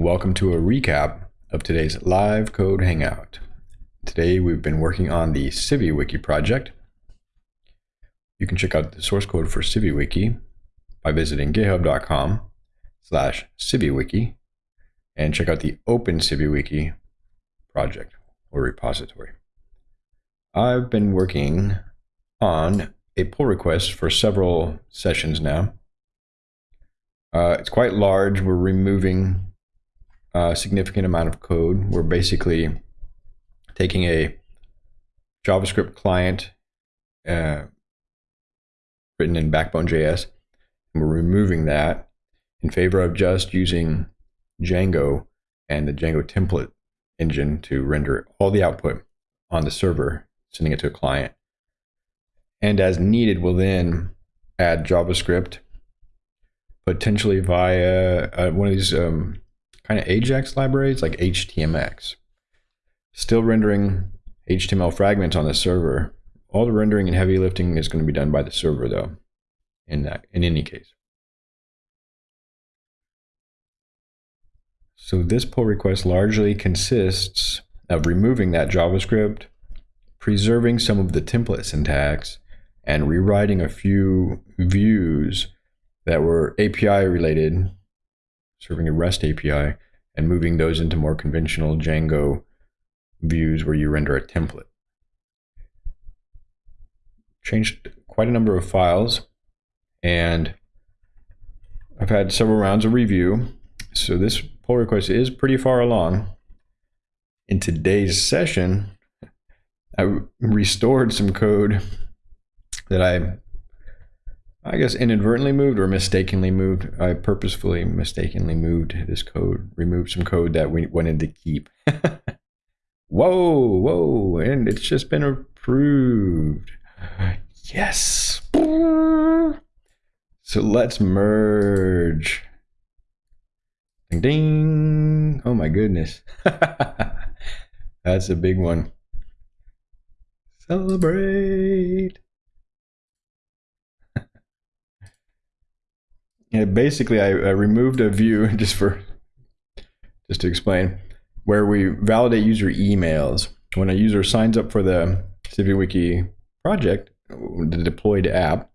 Welcome to a recap of today's live code hangout. Today we've been working on the CiviWiki project. You can check out the source code for CiviWiki by visiting github.com slash CiviWiki and check out the Open CiviWiki project or repository. I've been working on a pull request for several sessions now. Uh, it's quite large. We're removing a significant amount of code. We're basically taking a JavaScript client uh, written in Backbone.js, and we're removing that in favor of just using Django and the Django template engine to render all the output on the server, sending it to a client. And as needed, we'll then add JavaScript, potentially via uh, one of these um, kind of Ajax libraries like HTMX. Still rendering HTML fragments on the server. All the rendering and heavy lifting is going to be done by the server though, in, that, in any case. So this pull request largely consists of removing that JavaScript, preserving some of the template syntax, and rewriting a few views that were API related, serving a REST API, and moving those into more conventional Django views where you render a template. Changed quite a number of files, and I've had several rounds of review. So this pull request is pretty far along. In today's session, I restored some code that I, I guess, inadvertently moved or mistakenly moved. I purposefully mistakenly moved this code, removed some code that we wanted to keep. whoa, whoa, and it's just been approved. Yes. So let's merge. Ding ding. Oh my goodness. That's a big one. Celebrate. Yeah, basically I, I removed a view just for just to explain where we validate user emails. When a user signs up for the CiviWiki project, the deployed app,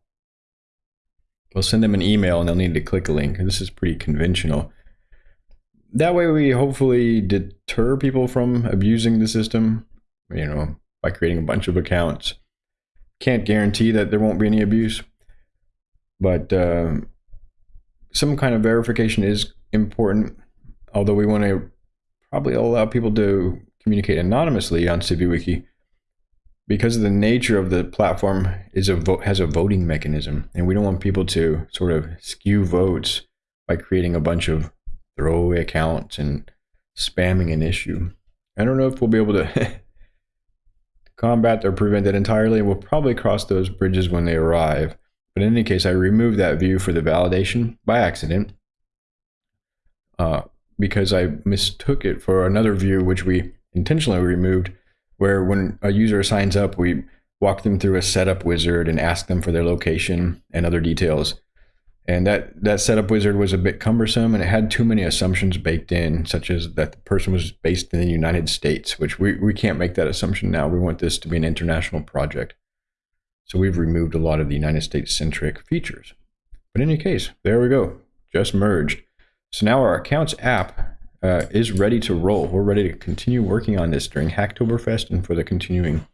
we'll send them an email and they'll need to click a link. This is pretty conventional that way we hopefully deter people from abusing the system, you know, by creating a bunch of accounts. Can't guarantee that there won't be any abuse, but uh, some kind of verification is important. Although we want to probably allow people to communicate anonymously on CiviWiki, because of the nature of the platform is a vote has a voting mechanism, and we don't want people to sort of skew votes by creating a bunch of throwaway accounts and spamming an issue. I don't know if we'll be able to combat or prevent that entirely. We'll probably cross those bridges when they arrive. But in any case, I removed that view for the validation by accident uh, because I mistook it for another view, which we intentionally removed, where when a user signs up, we walk them through a setup wizard and ask them for their location and other details. And that, that setup wizard was a bit cumbersome and it had too many assumptions baked in, such as that the person was based in the United States, which we, we can't make that assumption now. We want this to be an international project. So we've removed a lot of the United States centric features. But in any case, there we go, just merged. So now our accounts app uh, is ready to roll. We're ready to continue working on this during Hacktoberfest and for the continuing,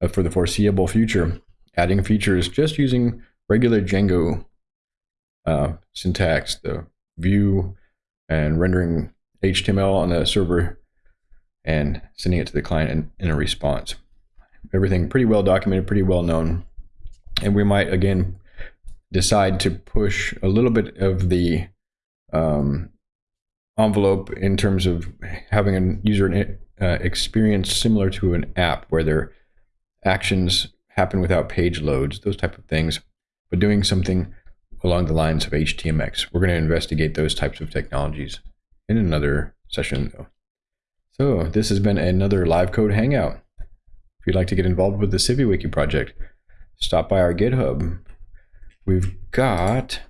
uh, for the foreseeable future, adding features just using regular Django uh, syntax, the view and rendering HTML on the server and sending it to the client in, in a response. Everything pretty well documented, pretty well known. And we might, again, decide to push a little bit of the um, envelope in terms of having a user uh, experience similar to an app where their actions happen without page loads, those type of things, but doing something along the lines of HTMX. We're going to investigate those types of technologies in another session though. So this has been another live code hangout. If you'd like to get involved with the CiviWiki project, stop by our GitHub. We've got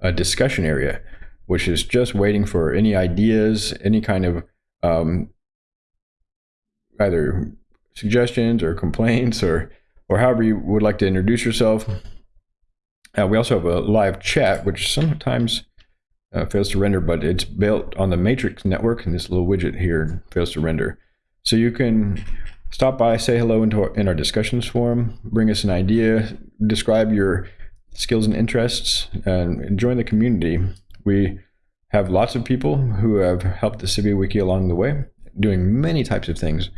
a discussion area. which is just waiting for any ideas, any kind of um, either suggestions or complaints or or however you would like to introduce yourself. Uh, we also have a live chat, which sometimes uh, fails to render, but it's built on the Matrix network, and this little widget here fails to render. So you can stop by, say hello into our, in our discussions forum, bring us an idea, describe your skills and interests, and join the community. We have lots of people who have helped the CiviWiki along the way, doing many types of things,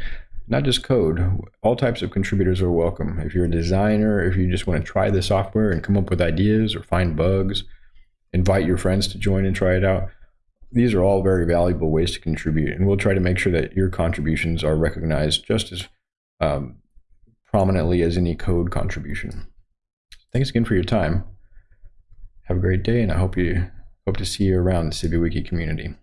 not just code. All types of contributors are welcome. If you're a designer, if you just want to try the software and come up with ideas or find bugs, invite your friends to join and try it out. These are all very valuable ways to contribute, and we'll try to make sure that your contributions are recognized just as um, prominently as any code contribution. Thanks again for your time. Have a great day, and I hope you hope to see you around the CiviWiki community.